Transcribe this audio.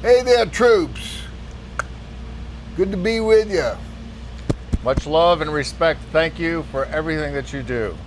Hey there, troops. Good to be with you. Much love and respect. Thank you for everything that you do.